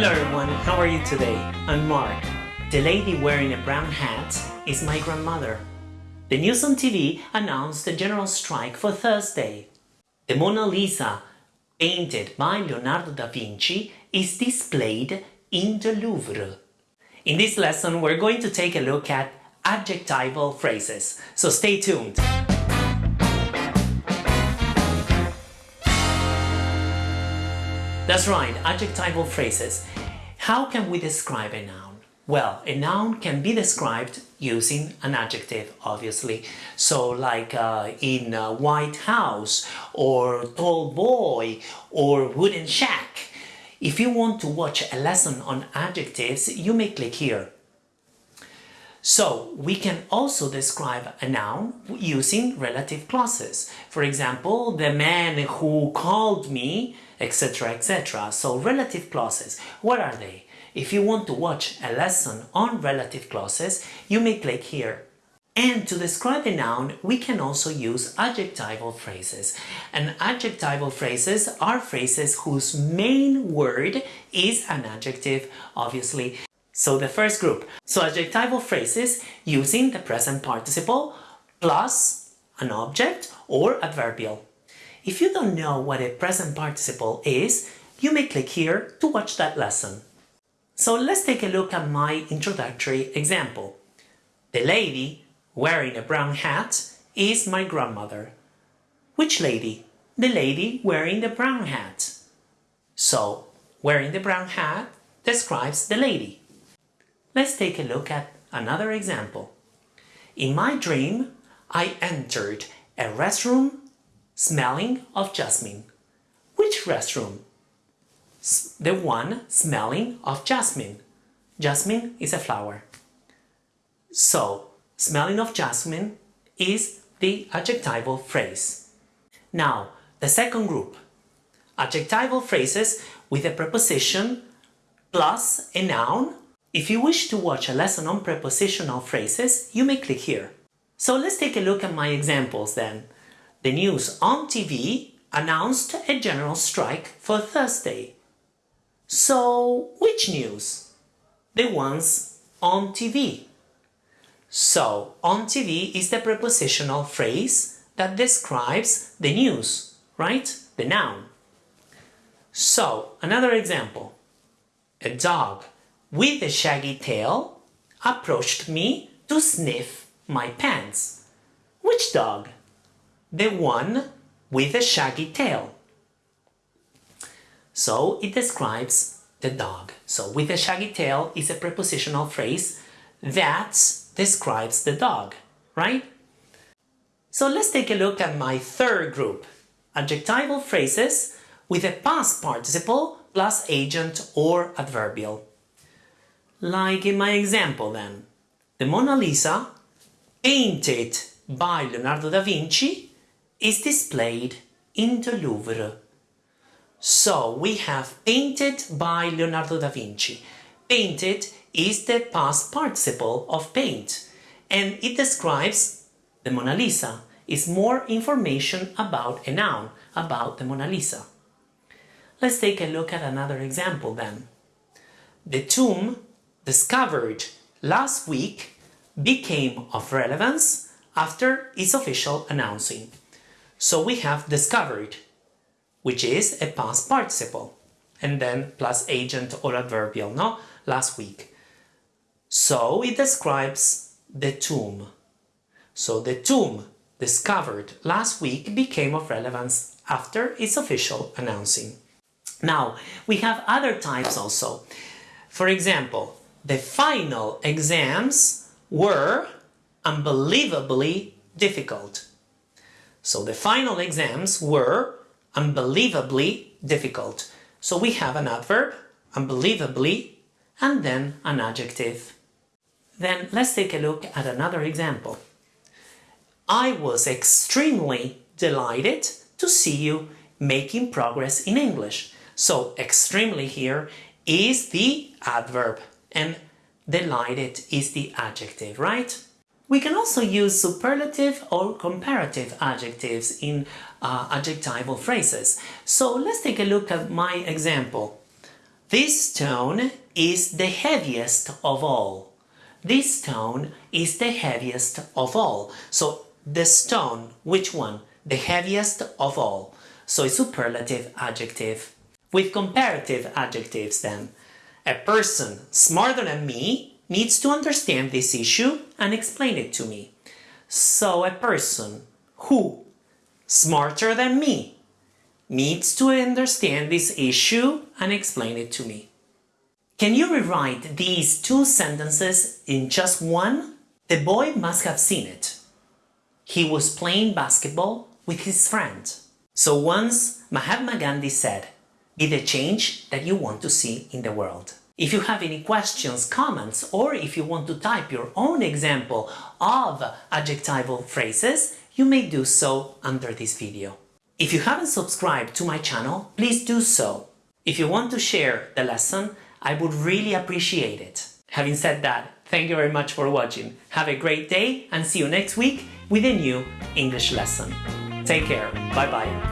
Hello everyone, how are you today? I'm Mark. The lady wearing a brown hat is my grandmother. The news on TV announced a general strike for Thursday. The Mona Lisa, painted by Leonardo da Vinci, is displayed in the Louvre. In this lesson, we're going to take a look at adjectival phrases, so stay tuned. That's right, adjectival phrases. How can we describe a noun? Well, a noun can be described using an adjective, obviously. So like uh, in white house, or tall boy, or wooden shack. If you want to watch a lesson on adjectives, you may click here. So we can also describe a noun using relative clauses. For example, the man who called me, etc, etc. So relative clauses, what are they? If you want to watch a lesson on relative clauses, you may click here. And to describe a noun, we can also use adjectival phrases. And adjectival phrases are phrases whose main word is an adjective, obviously. So the first group, so adjectival phrases using the present participle plus an object or adverbial. If you don't know what a present participle is, you may click here to watch that lesson. So let's take a look at my introductory example. The lady wearing a brown hat is my grandmother. Which lady? The lady wearing the brown hat. So, wearing the brown hat describes the lady. Let's take a look at another example. In my dream, I entered a restroom smelling of jasmine. Which restroom? The one smelling of jasmine. Jasmine is a flower. So, smelling of jasmine is the adjectival phrase. Now, the second group. Adjectival phrases with a preposition plus a noun if you wish to watch a lesson on prepositional phrases, you may click here. So let's take a look at my examples then. The news on TV announced a general strike for Thursday. So, which news? The ones on TV. So, on TV is the prepositional phrase that describes the news, right? The noun. So, another example. A dog with a shaggy tail approached me to sniff my pants. Which dog? The one with a shaggy tail. So it describes the dog. So with a shaggy tail is a prepositional phrase that describes the dog, right? So let's take a look at my third group, adjectival phrases with a past participle plus agent or adverbial. Like in my example then, the Mona Lisa, painted by Leonardo da Vinci, is displayed in the Louvre. So we have painted by Leonardo da Vinci. Painted is the past participle of paint and it describes the Mona Lisa. Is more information about a noun, about the Mona Lisa. Let's take a look at another example then. The tomb discovered last week became of relevance after its official announcing. So we have discovered, which is a past participle, and then plus agent or adverbial, no? Last week. So it describes the tomb. So the tomb discovered last week became of relevance after its official announcing. Now, we have other types also. For example, the final exams were unbelievably difficult. So the final exams were unbelievably difficult. So we have an adverb, unbelievably, and then an adjective. Then let's take a look at another example. I was extremely delighted to see you making progress in English. So extremely here is the adverb and delighted is the adjective, right? We can also use superlative or comparative adjectives in uh, adjectival phrases. So let's take a look at my example. This stone is the heaviest of all. This stone is the heaviest of all. So the stone, which one? The heaviest of all. So a superlative adjective. With comparative adjectives then. A person smarter than me needs to understand this issue and explain it to me. So a person who smarter than me needs to understand this issue and explain it to me. Can you rewrite these two sentences in just one? The boy must have seen it. He was playing basketball with his friend. So once Mahatma Gandhi said, be the change that you want to see in the world. If you have any questions, comments, or if you want to type your own example of adjectival phrases, you may do so under this video. If you haven't subscribed to my channel, please do so. If you want to share the lesson, I would really appreciate it. Having said that, thank you very much for watching. Have a great day and see you next week with a new English lesson. Take care. Bye bye.